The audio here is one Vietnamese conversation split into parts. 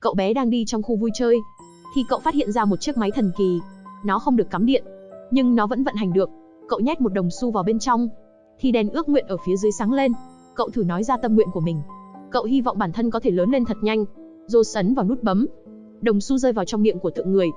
cậu bé đang đi trong khu vui chơi, thì cậu phát hiện ra một chiếc máy thần kỳ. Nó không được cắm điện, nhưng nó vẫn vận hành được. Cậu nhét một đồng xu vào bên trong, thì đèn ước nguyện ở phía dưới sáng lên. Cậu thử nói ra tâm nguyện của mình. Cậu hy vọng bản thân có thể lớn lên thật nhanh. Rô sấn vào nút bấm. Đồng xu rơi vào trong miệng của tượng người.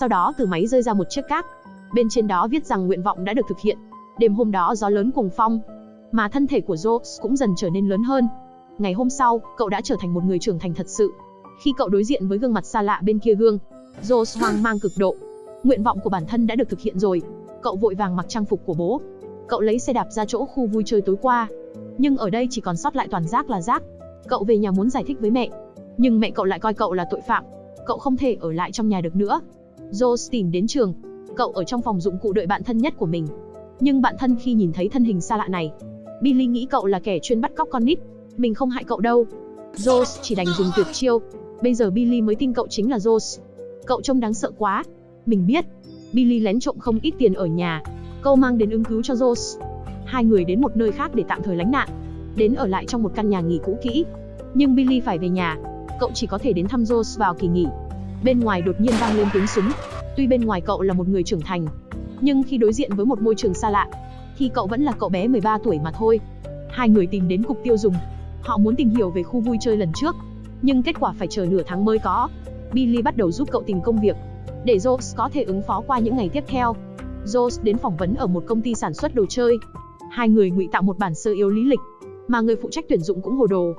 Sau đó từ máy rơi ra một chiếc cát. Bên trên đó viết rằng nguyện vọng đã được thực hiện. Đêm hôm đó gió lớn cùng phong, mà thân thể của Joe cũng dần trở nên lớn hơn. Ngày hôm sau, cậu đã trở thành một người trưởng thành thật sự. Khi cậu đối diện với gương mặt xa lạ bên kia gương, Rose hoang mang cực độ. Nguyện vọng của bản thân đã được thực hiện rồi. Cậu vội vàng mặc trang phục của bố. Cậu lấy xe đạp ra chỗ khu vui chơi tối qua. Nhưng ở đây chỉ còn sót lại toàn rác là rác. Cậu về nhà muốn giải thích với mẹ, nhưng mẹ cậu lại coi cậu là tội phạm. Cậu không thể ở lại trong nhà được nữa. Rose tìm đến trường. Cậu ở trong phòng dụng cụ đợi bạn thân nhất của mình. Nhưng bạn thân khi nhìn thấy thân hình xa lạ này, Billy nghĩ cậu là kẻ chuyên bắt cóc con nít. Mình không hại cậu đâu. Rose chỉ đành dùng tuyệt chiêu. Bây giờ Billy mới tin cậu chính là Rose. Cậu trông đáng sợ quá. Mình biết. Billy lén trộm không ít tiền ở nhà. Câu mang đến ứng cứu cho Rose. Hai người đến một nơi khác để tạm thời lánh nạn. Đến ở lại trong một căn nhà nghỉ cũ kỹ. Nhưng Billy phải về nhà. Cậu chỉ có thể đến thăm Rose vào kỳ nghỉ. Bên ngoài đột nhiên vang lên tiếng súng. Tuy bên ngoài cậu là một người trưởng thành, nhưng khi đối diện với một môi trường xa lạ, thì cậu vẫn là cậu bé 13 tuổi mà thôi. Hai người tìm đến cục tiêu dùng. Họ muốn tìm hiểu về khu vui chơi lần trước, nhưng kết quả phải chờ nửa tháng mới có. Billy bắt đầu giúp cậu tìm công việc, để Joe có thể ứng phó qua những ngày tiếp theo. Joe đến phỏng vấn ở một công ty sản xuất đồ chơi. Hai người ngụy tạo một bản sơ yếu lý lịch, mà người phụ trách tuyển dụng cũng hồ đồ.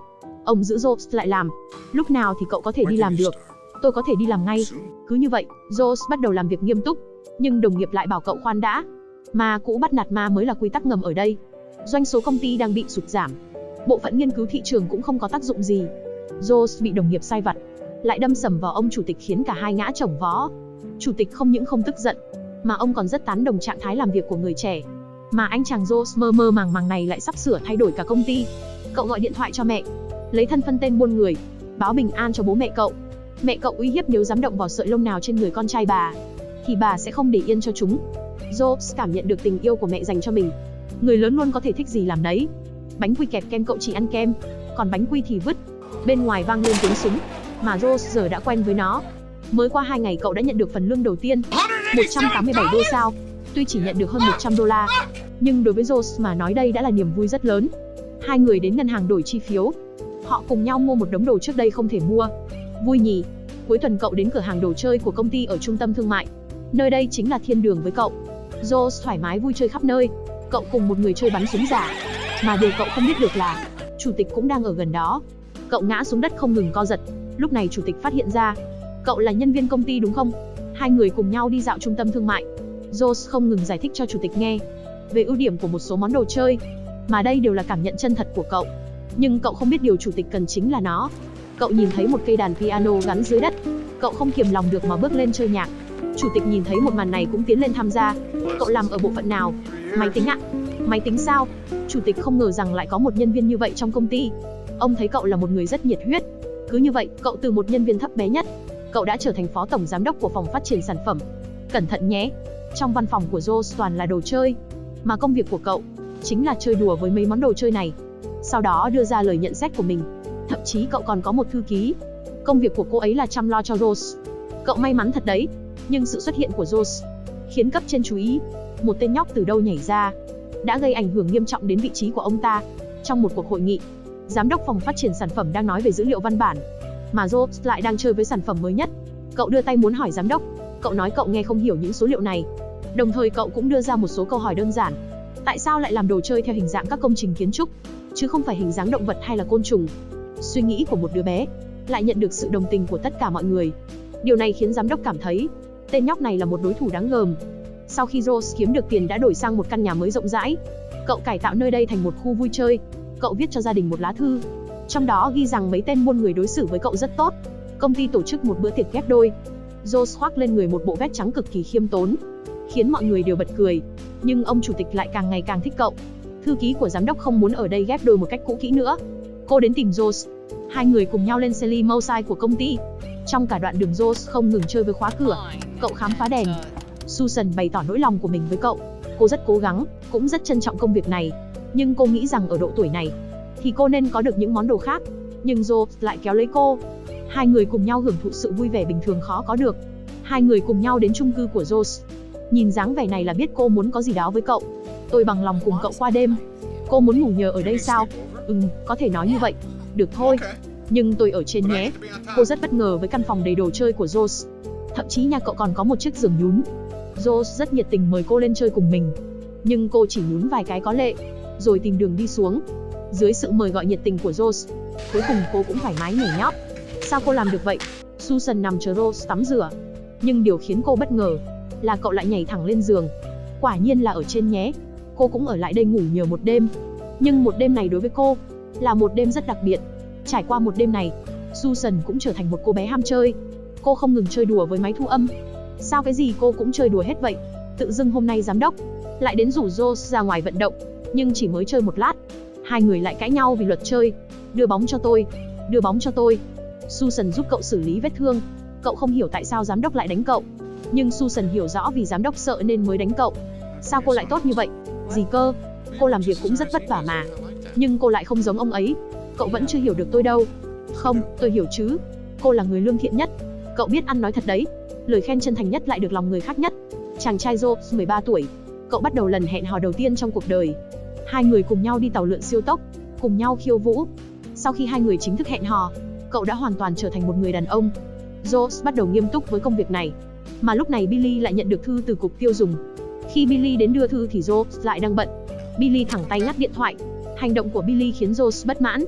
Ông giữ Joe lại làm. Lúc nào thì cậu có thể đi làm được? Tôi có thể đi làm ngay. Cứ như vậy, Joe bắt đầu làm việc nghiêm túc, nhưng đồng nghiệp lại bảo cậu khoan đã, Ma cũ bắt nạt ma mới là quy tắc ngầm ở đây. Doanh số công ty đang bị sụt giảm. Bộ phận nghiên cứu thị trường cũng không có tác dụng gì. Jones bị đồng nghiệp sai vặt, lại đâm sầm vào ông chủ tịch khiến cả hai ngã chồng vó. Chủ tịch không những không tức giận, mà ông còn rất tán đồng trạng thái làm việc của người trẻ. Mà anh chàng Jones mơ mơ màng màng này lại sắp sửa thay đổi cả công ty. Cậu gọi điện thoại cho mẹ, lấy thân phân tên buôn người, báo bình an cho bố mẹ cậu. Mẹ cậu uy hiếp nếu dám động vào sợi lông nào trên người con trai bà, thì bà sẽ không để yên cho chúng. Jobs cảm nhận được tình yêu của mẹ dành cho mình. Người lớn luôn có thể thích gì làm đấy. Bánh quy kẹp kem cậu chỉ ăn kem, còn bánh quy thì vứt. Bên ngoài vang lên tiếng súng, mà Rose giờ đã quen với nó. Mới qua hai ngày cậu đã nhận được phần lương đầu tiên, 187 đô sao. Tuy chỉ nhận được hơn 100 đô la, nhưng đối với Rose mà nói đây đã là niềm vui rất lớn. Hai người đến ngân hàng đổi chi phiếu. Họ cùng nhau mua một đống đồ trước đây không thể mua. Vui nhỉ? Cuối tuần cậu đến cửa hàng đồ chơi của công ty ở trung tâm thương mại. Nơi đây chính là thiên đường với cậu. Rose thoải mái vui chơi khắp nơi. Cậu cùng một người chơi bắn súng giả. Mà điều cậu không biết được là, chủ tịch cũng đang ở gần đó. Cậu ngã xuống đất không ngừng co giật. Lúc này chủ tịch phát hiện ra, cậu là nhân viên công ty đúng không? Hai người cùng nhau đi dạo trung tâm thương mại. Joe không ngừng giải thích cho chủ tịch nghe về ưu điểm của một số món đồ chơi, mà đây đều là cảm nhận chân thật của cậu. Nhưng cậu không biết điều chủ tịch cần chính là nó. Cậu nhìn thấy một cây đàn piano gắn dưới đất, cậu không kiềm lòng được mà bước lên chơi nhạc. Chủ tịch nhìn thấy một màn này cũng tiến lên tham gia. Cậu làm ở bộ phận nào? Máy tính ạ. Máy tính sao? Chủ tịch không ngờ rằng lại có một nhân viên như vậy trong công ty. Ông thấy cậu là một người rất nhiệt huyết. Cứ như vậy, cậu từ một nhân viên thấp bé nhất, cậu đã trở thành phó tổng giám đốc của phòng phát triển sản phẩm. Cẩn thận nhé. Trong văn phòng của Joe toàn là đồ chơi, mà công việc của cậu chính là chơi đùa với mấy món đồ chơi này. Sau đó đưa ra lời nhận xét của mình. Thậm chí cậu còn có một thư ký. Công việc của cô ấy là chăm lo cho Rose. Cậu may mắn thật đấy, nhưng sự xuất hiện của Rose khiến cấp trên chú ý. Một tên nhóc từ đâu nhảy ra, đã gây ảnh hưởng nghiêm trọng đến vị trí của ông ta. Trong một cuộc hội nghị, giám đốc phòng phát triển sản phẩm đang nói về dữ liệu văn bản, mà Jobs lại đang chơi với sản phẩm mới nhất. Cậu đưa tay muốn hỏi giám đốc, cậu nói cậu nghe không hiểu những số liệu này. Đồng thời cậu cũng đưa ra một số câu hỏi đơn giản. Tại sao lại làm đồ chơi theo hình dạng các công trình kiến trúc, chứ không phải hình dáng động vật hay là côn trùng? Suy nghĩ của một đứa bé lại nhận được sự đồng tình của tất cả mọi người. Điều này khiến giám đốc cảm thấy Tên nhóc này là một đối thủ đáng gờm. Sau khi Rose kiếm được tiền đã đổi sang một căn nhà mới rộng rãi. Cậu cải tạo nơi đây thành một khu vui chơi. Cậu viết cho gia đình một lá thư. Trong đó ghi rằng mấy tên buôn người đối xử với cậu rất tốt. Công ty tổ chức một bữa tiệc ghép đôi. Rose khoác lên người một bộ vest trắng cực kỳ khiêm tốn, khiến mọi người đều bật cười. Nhưng ông chủ tịch lại càng ngày càng thích cậu. Thư ký của giám đốc không muốn ở đây ghép đôi một cách cũ kỹ nữa. Cô đến tìm Rose. Hai người cùng nhau lên xe limousine của công ty. Trong cả đoạn đường Rose không ngừng chơi với khóa cửa, cậu khám phá đèn. Susan bày tỏ nỗi lòng của mình với cậu. Cô rất cố gắng, cũng rất trân trọng công việc này. Nhưng cô nghĩ rằng ở độ tuổi này, thì cô nên có được những món đồ khác. Nhưng Rose lại kéo lấy cô. Hai người cùng nhau hưởng thụ sự vui vẻ bình thường khó có được. Hai người cùng nhau đến chung cư của Rose. Nhìn dáng vẻ này là biết cô muốn có gì đó với cậu. Tôi bằng lòng cùng cậu qua đêm. Cô muốn ngủ nhờ ở đây sao? Ừm, có thể nói như vậy. Được thôi. Nhưng tôi ở trên nhé. Cô rất bất ngờ với căn phòng đầy đồ chơi của Rose. Thậm chí nhà cậu còn có một chiếc giường nhún. Rose rất nhiệt tình mời cô lên chơi cùng mình. Nhưng cô chỉ nhún vài cái có lệ, rồi tìm đường đi xuống. Dưới sự mời gọi nhiệt tình của Rose, cuối cùng cô cũng thoải mái nhảy nhót. Sao cô làm được vậy? Susan nằm chờ Rose tắm rửa. Nhưng điều khiến cô bất ngờ là cậu lại nhảy thẳng lên giường. Quả nhiên là ở trên nhé. Cô cũng ở lại đây ngủ nhờ một đêm. Nhưng một đêm này đối với cô là một đêm rất đặc biệt. Trải qua một đêm này, Susan cũng trở thành một cô bé ham chơi. Cô không ngừng chơi đùa với máy thu âm. Sao cái gì cô cũng chơi đùa hết vậy? Tự dưng hôm nay giám đốc lại đến rủ Rose ra ngoài vận động, nhưng chỉ mới chơi một lát, hai người lại cãi nhau vì luật chơi. Đưa bóng cho tôi, đưa bóng cho tôi. Susan giúp cậu xử lý vết thương. Cậu không hiểu tại sao giám đốc lại đánh cậu, nhưng Susan hiểu rõ vì giám đốc sợ nên mới đánh cậu. Sao cô lại tốt như vậy? Gì cơ? Cô làm việc cũng rất vất vả mà. Nhưng cô lại không giống ông ấy. Cậu vẫn chưa hiểu được tôi đâu. Không, tôi hiểu chứ. Cô là người lương thiện nhất. Cậu biết ăn nói thật đấy. Lời khen chân thành nhất lại được lòng người khác nhất. Chàng trai Joe, 13 tuổi. Cậu bắt đầu lần hẹn hò đầu tiên trong cuộc đời. Hai người cùng nhau đi tàu lượn siêu tốc, cùng nhau khiêu vũ. Sau khi hai người chính thức hẹn hò, cậu đã hoàn toàn trở thành một người đàn ông. Joe bắt đầu nghiêm túc với công việc này. Mà lúc này Billy lại nhận được thư từ cục tiêu dùng. Khi Billy đến đưa thư thì Joe lại đang bận. Billy thẳng tay ngắt điện thoại. Hành động của Billy khiến Joe bất mãn.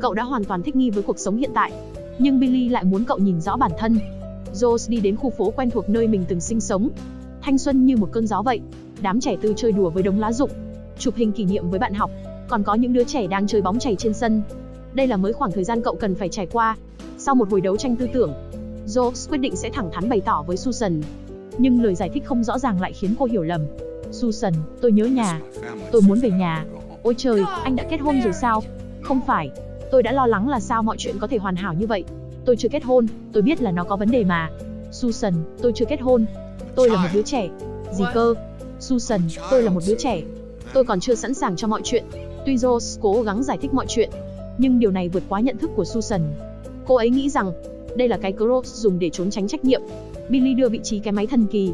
Cậu đã hoàn toàn thích nghi với cuộc sống hiện tại. Nhưng Billy lại muốn cậu nhìn rõ bản thân. Joe đi đến khu phố quen thuộc nơi mình từng sinh sống. Thanh xuân như một cơn gió vậy. Đám trẻ tư chơi đùa với đống lá rụng, chụp hình kỷ niệm với bạn học, còn có những đứa trẻ đang chơi bóng chảy trên sân. Đây là mới khoảng thời gian cậu cần phải trải qua. Sau một hồi đấu tranh tư tưởng, Jobs quyết định sẽ thẳng thắn bày tỏ với Susan. Nhưng lời giải thích không rõ ràng lại khiến cô hiểu lầm. Susan, tôi nhớ nhà. Tôi muốn về nhà. Ôi trời, anh đã kết hôn rồi sao? Không phải. Tôi đã lo lắng là sao mọi chuyện có thể hoàn hảo như vậy. Tôi chưa kết hôn, tôi biết là nó có vấn đề mà. Susan, tôi chưa kết hôn. Tôi là một đứa trẻ. Gì cơ? Susan, tôi là một đứa trẻ. Tôi còn chưa sẵn sàng cho mọi chuyện. Tuy Rose cố gắng giải thích mọi chuyện, nhưng điều này vượt quá nhận thức của Susan. Cô ấy nghĩ rằng đây là cái Cross dùng để trốn tránh trách nhiệm. Billy đưa vị trí cái máy thần kỳ.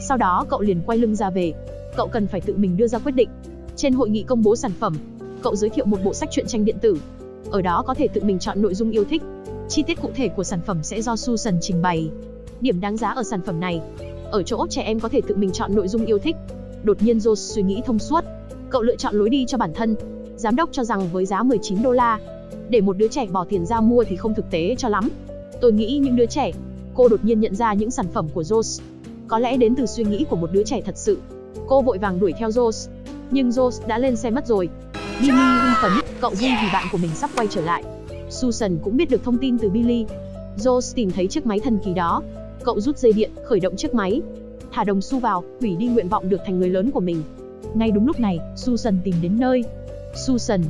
Sau đó cậu liền quay lưng ra về. Cậu cần phải tự mình đưa ra quyết định. Trên hội nghị công bố sản phẩm, cậu giới thiệu một bộ sách truyện tranh điện tử. Ở đó có thể tự mình chọn nội dung yêu thích. Chi tiết cụ thể của sản phẩm sẽ do Susan trình bày. Điểm đáng giá ở sản phẩm này, ở chỗ trẻ em có thể tự mình chọn nội dung yêu thích. Đột nhiên Josh suy nghĩ thông suốt. Cậu lựa chọn lối đi cho bản thân. Giám đốc cho rằng với giá 19 đô la, để một đứa trẻ bỏ tiền ra mua thì không thực tế cho lắm. Tôi nghĩ những đứa trẻ. Cô đột nhiên nhận ra những sản phẩm của Josh. Có lẽ đến từ suy nghĩ của một đứa trẻ thật sự. Cô vội vàng đuổi theo Josh, Nhưng Josh đã lên xe mất rồi. Billy hưng phấn, cậu vui vì bạn của mình sắp quay trở lại. Susan cũng biết được thông tin từ Billy. Josh tìm thấy chiếc máy thần kỳ đó. Cậu rút dây điện, khởi động chiếc máy. Thả đồng xu vào, hủy đi nguyện vọng được thành người lớn của mình. Ngay đúng lúc này, Susan tìm đến nơi. Susan,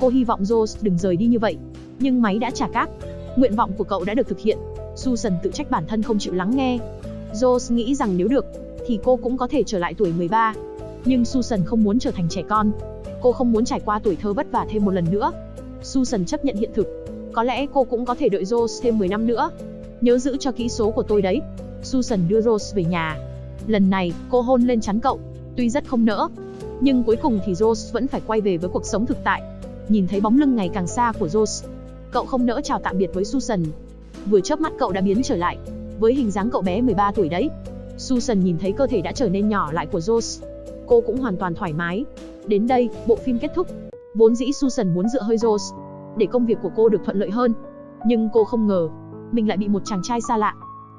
cô hy vọng Rose đừng rời đi như vậy. Nhưng máy đã trả các. Nguyện vọng của cậu đã được thực hiện. Susan tự trách bản thân không chịu lắng nghe. Rose nghĩ rằng nếu được, thì cô cũng có thể trở lại tuổi 13. Nhưng Susan không muốn trở thành trẻ con. Cô không muốn trải qua tuổi thơ vất vả thêm một lần nữa. Susan chấp nhận hiện thực. Có lẽ cô cũng có thể đợi Rose thêm 10 năm nữa. Nhớ giữ cho kỹ số của tôi đấy. Susan đưa Rose về nhà. Lần này, cô hôn lên chắn cậu. Tuy rất không nỡ, nhưng cuối cùng thì Rose vẫn phải quay về với cuộc sống thực tại. Nhìn thấy bóng lưng ngày càng xa của Rose, cậu không nỡ chào tạm biệt với Susan. Vừa chớp mắt cậu đã biến trở lại, với hình dáng cậu bé 13 tuổi đấy. Susan nhìn thấy cơ thể đã trở nên nhỏ lại của Rose. Cô cũng hoàn toàn thoải mái. Đến đây, bộ phim kết thúc. Vốn dĩ Susan muốn dựa hơi Rose, để công việc của cô được thuận lợi hơn. Nhưng cô không ngờ, mình lại bị một chàng trai xa lạ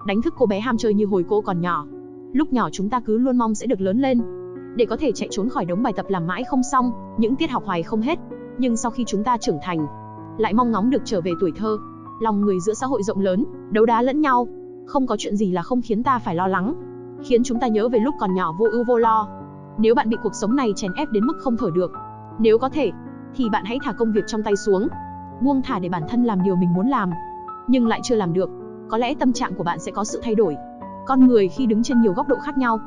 đánh thức cô bé ham chơi như hồi cô còn nhỏ. Lúc nhỏ chúng ta cứ luôn mong sẽ được lớn lên, để có thể chạy trốn khỏi đống bài tập làm mãi không xong, những tiết học hoài không hết. Nhưng sau khi chúng ta trưởng thành, lại mong ngóng được trở về tuổi thơ. Lòng người giữa xã hội rộng lớn, đấu đá lẫn nhau, không có chuyện gì là không khiến ta phải lo lắng, khiến chúng ta nhớ về lúc còn nhỏ vô ưu vô lo. Nếu bạn bị cuộc sống này chèn ép đến mức không thở được, nếu có thể, thì bạn hãy thả công việc trong tay xuống, buông thả để bản thân làm điều mình muốn làm, nhưng lại chưa làm được, có lẽ tâm trạng của bạn sẽ có sự thay đổi. Con người khi đứng trên nhiều góc độ khác nhau,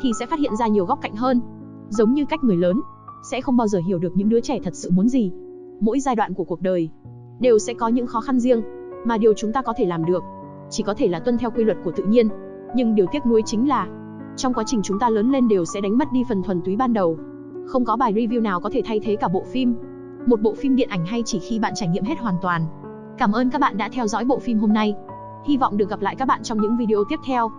thì sẽ phát hiện ra nhiều góc cạnh hơn. Giống như cách người lớn, sẽ không bao giờ hiểu được những đứa trẻ thật sự muốn gì. Mỗi giai đoạn của cuộc đời đều sẽ có những khó khăn riêng. Mà điều chúng ta có thể làm được, chỉ có thể là tuân theo quy luật của tự nhiên. Nhưng điều tiếc nuối chính là, trong quá trình chúng ta lớn lên đều sẽ đánh mất đi phần thuần túy ban đầu. Không có bài review nào có thể thay thế cả bộ phim. Một bộ phim điện ảnh hay chỉ khi bạn trải nghiệm hết hoàn toàn. Cảm ơn các bạn đã theo dõi bộ phim hôm nay. Hy vọng được gặp lại các bạn trong những video tiếp theo.